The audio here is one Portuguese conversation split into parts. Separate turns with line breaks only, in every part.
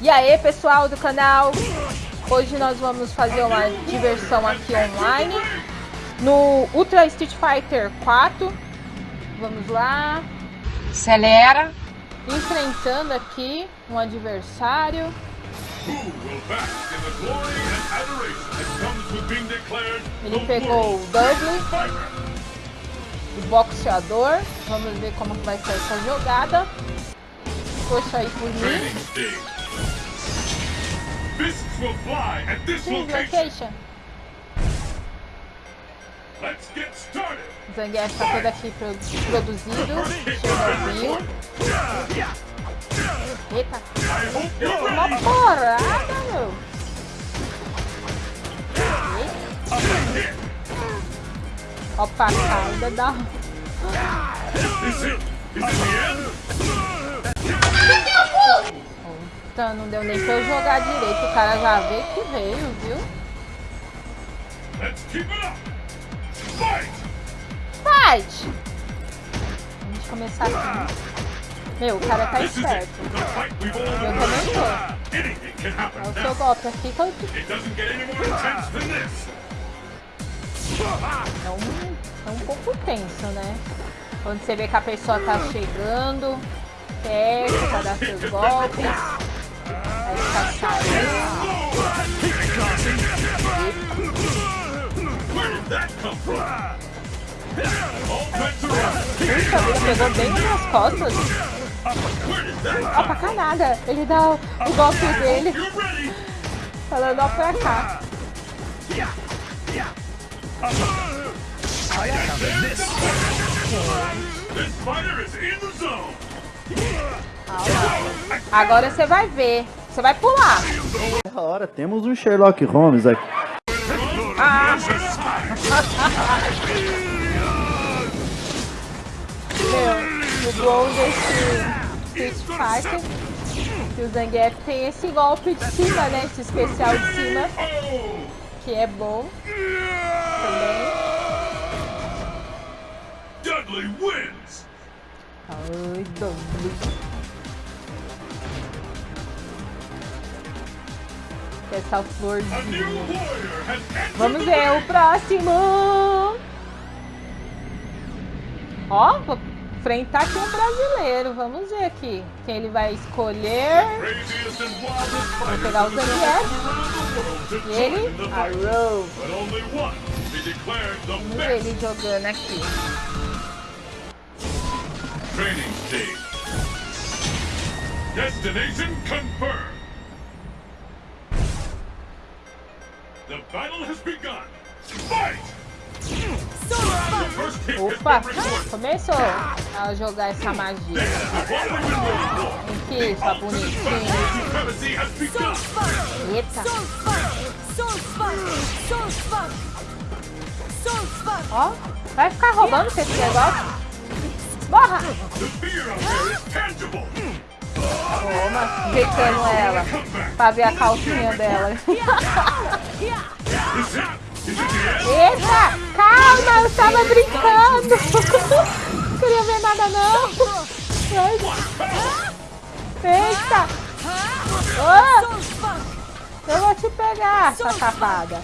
E aí pessoal do canal, hoje nós vamos fazer uma diversão aqui online no Ultra Street Fighter 4. Vamos lá.
Acelera.
Enfrentando aqui um adversário. Ele pegou o Double, o boxeador. Vamos ver como vai ser essa jogada. Poxa aí por mim.
Location.
Zangief está todo aqui produzido. Chernobyl. Eita. Uma porrada, meu. Opa, caída da... Puta, não deu nem pra eu jogar direito. O cara já vê que veio, viu? Fight! Vamos começar aqui. Meu, o cara tá esperto. Eu também tô. É o seu golpe aqui que eu... É um, é um pouco tenso, né? Quando você vê que a pessoa tá chegando perto pra dar seus golpes. Aí tá saindo. Puxa pegou bem nas costas. Ó, pra cá nada. Ele dá o, o golpe dele. Falando ó pra cá. Agora você vai ver. Você vai pular.
É hora, temos um Sherlock Holmes aqui.
Ah. Meu, o bom desse Street Fighter que o Zangief tem esse golpe de cima, né? Esse especial de cima. Que é bom. Também.
Dudley wins.
Ai, Dudley. Essa florzinha. Vamos ver o próximo. Ó, vou enfrentar aqui um brasileiro. Vamos ver aqui quem ele vai escolher. Vou pegar o Zangief. E ele, a Rose. Vamos ver ele jogando aqui.
Training stage. Destination confirmed. The battle has begun. Fight!
Opa, começou a jogar essa magia. Aqui, sua bonitinha. Eita. Ó, vai ficar roubando esse negócio. Borra! Toma, deitando ela. Pra ver a calcinha dela. Eita! Calma, eu tava brincando! Não queria ver nada não! Eita! Oh! Eu vou te pegar, essa safada!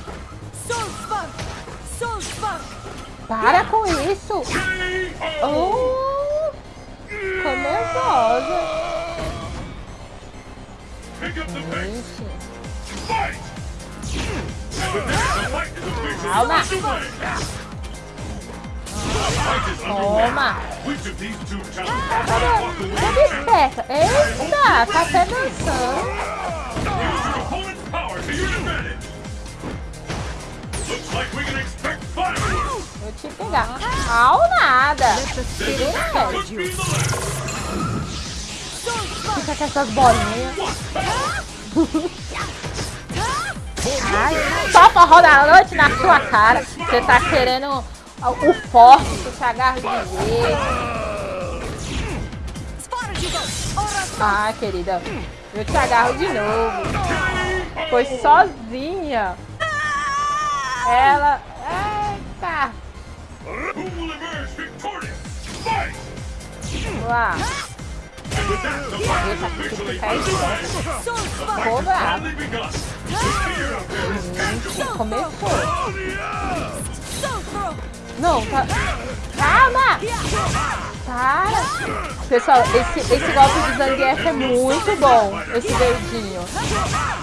Para com isso! Oh! Ficou nervosa! Calma! Toma! Toda esperta! Eita! Tá até dançando! Vou te pegar! Ao nada! Fica com essas bolinhas! Ai, só forró da noite na sua cara. Você tá querendo o forte, você agarra de jeito. Ah, querida, eu te agarro de novo. Foi sozinha. Ela... Eita. Vamos lá. Eita,
is
que ficar esperto. Ficou bravo.
Tangible.
Começou. Não, tá... Calma! Para! Pessoal, esse, esse golpe de Zangief é muito bom. Esse verdinho.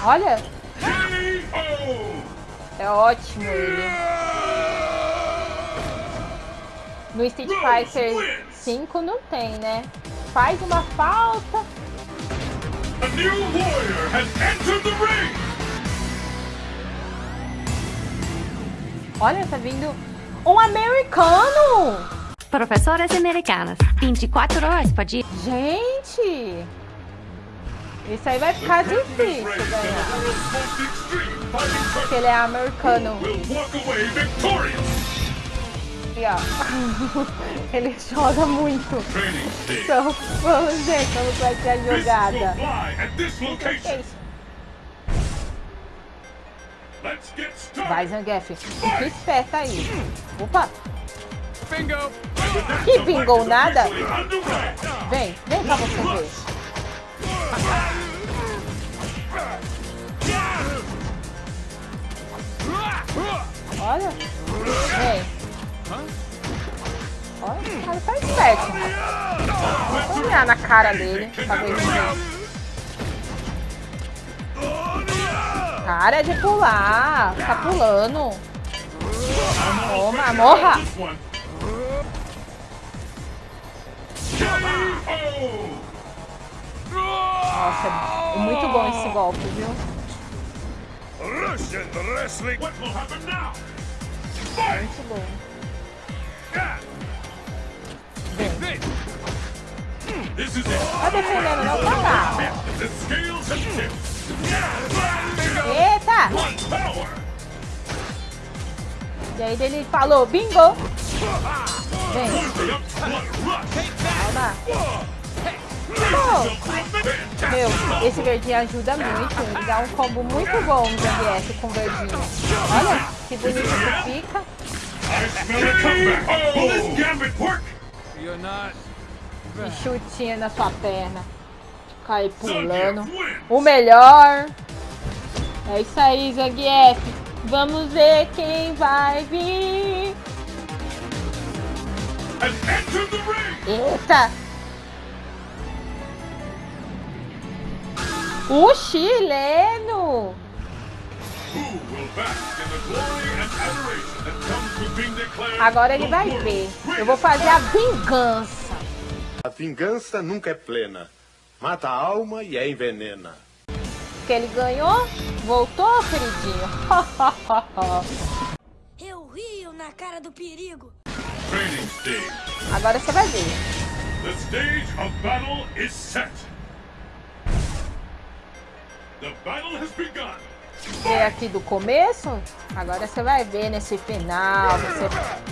Olha, é ótimo ele. No Street Fighter 5 não tem, né? Faz uma falta.
A new warrior has entered the ring.
Olha, tá vindo um americano!
Professoras americanas, 24 horas por dia.
Gente! Isso aí vai ficar difícil ganhar. Porque ele é americano.
will walk away victorious.
E ó, ele joga muito. Então, vamos ver como vai ser a jogada.
fly at this
Que
location.
é isso? Vai. Zangief. Fica esperto aí. Opa, que pingou nada? Vem, vem pra você ver. Olha. Vem. Olha, o cara tá esperto. Vou olhar na cara dele pra ver se... Cara de pular. Tá pulando. Toma, morra. Nossa, é muito bom esse golpe, viu?
Russian wrestling. What will happen now? Fight.
Muito bom.
It.
Tá defendendo, não tá lá. E aí ele falou, bingo! Vem, calma.
Fantastic.
Meu, esse verdinho ajuda muito. Ele dá um combo muito bom no Zangief com verdinho. Olha que bonito que fica. E chutinha na sua perna. Cai pulando. O melhor. É isso aí, Zangief. Vamos ver quem vai vir. Eita! O chileno! Agora ele vai ver. Eu vou fazer a vingança.
A vingança nunca é plena. Mata a alma e a envenena.
Que ele ganhou, voltou, queridinho.
Eu rio na cara do perigo.
training stage.
Agora você vai ver.
The stage of battle is set. The battle has begun.
Ver aqui do começo. Agora você vai ver nesse final. Você,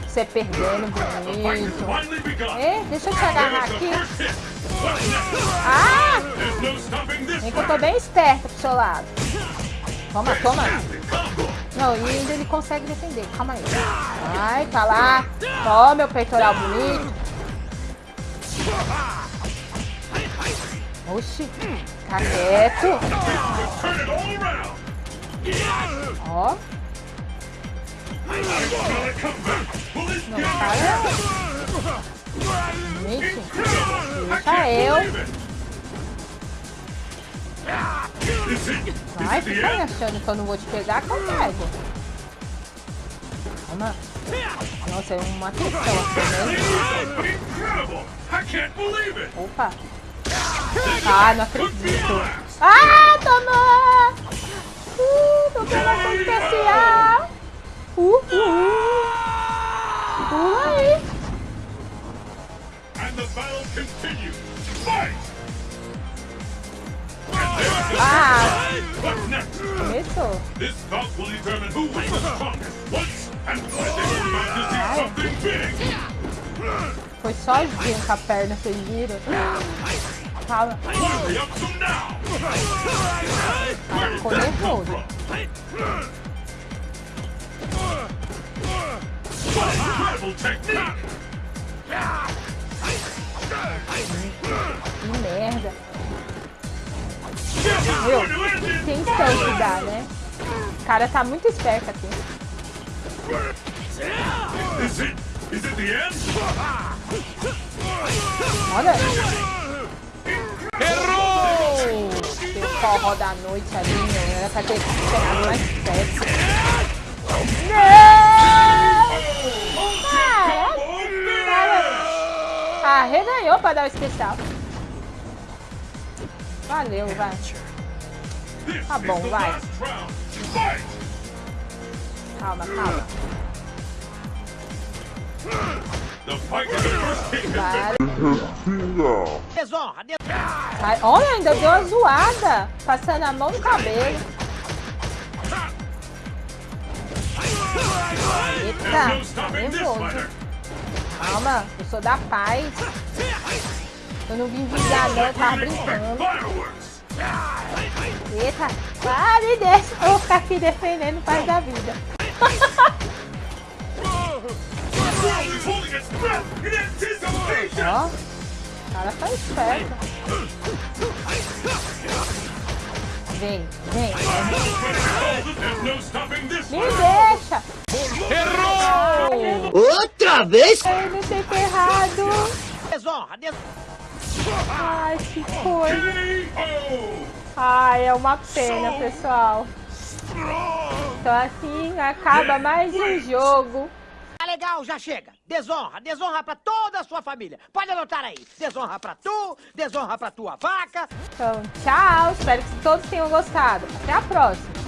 você perdendo bonito. É, deixa eu te agarrar aqui. Ah! Vem que eu tô bem esperta pro seu lado. Toma, toma. Não, e ainda ele consegue defender. Calma aí. Vai, tá lá. Toma, meu peitoral bonito. Oxi. Tá quieto. Ó. Não,
gambit
cara. Gente. Deixa eu. Vai ficar
end?
achando que eu não vou te pegar, que eu pego. Toma. Nossa, é uma questão assim, né? Opa. Ah, não acredito. Ah, tomou! Uh, combinação especial! Uh, uh, uh. Pula aí!
And the battle continues! Fight! Something big!
Foi sozinho com a perna, vocês viram?
Up to now!
Ficou Meu, quem que dá, né? O cara tá muito esperto aqui. Olha. Errou! Deu forró da noite ali, meu. Era pra ter chegado mais perto. Não! Ah, é? Arreganhou pra dar o especial. Valeu, vai. Tá bom, vai. Calma, calma. Vai. Olha, ainda deu uma zoada. Passando a mão no cabelo. Eita, nervoso. Calma, eu sou da paz. Eu não vim vingar não, eu tava brincando.
Fireworks!
Eita, ah, me deixa. Eu vou ficar aqui defendendo paz da vida. Ó, o cara tá esperto. Vem, vem. Me deixa. Errou!
Outra vez?
Eu não sei que é errado. Ai, que coisa. Ai, é uma pena, pessoal. Então assim acaba mais um jogo.
Tá legal, já chega. Desonra, desonra pra toda a sua família. Pode anotar aí. Desonra pra tu, desonra pra tua vaca.
Então, tchau. Espero que todos tenham gostado. Até a próxima.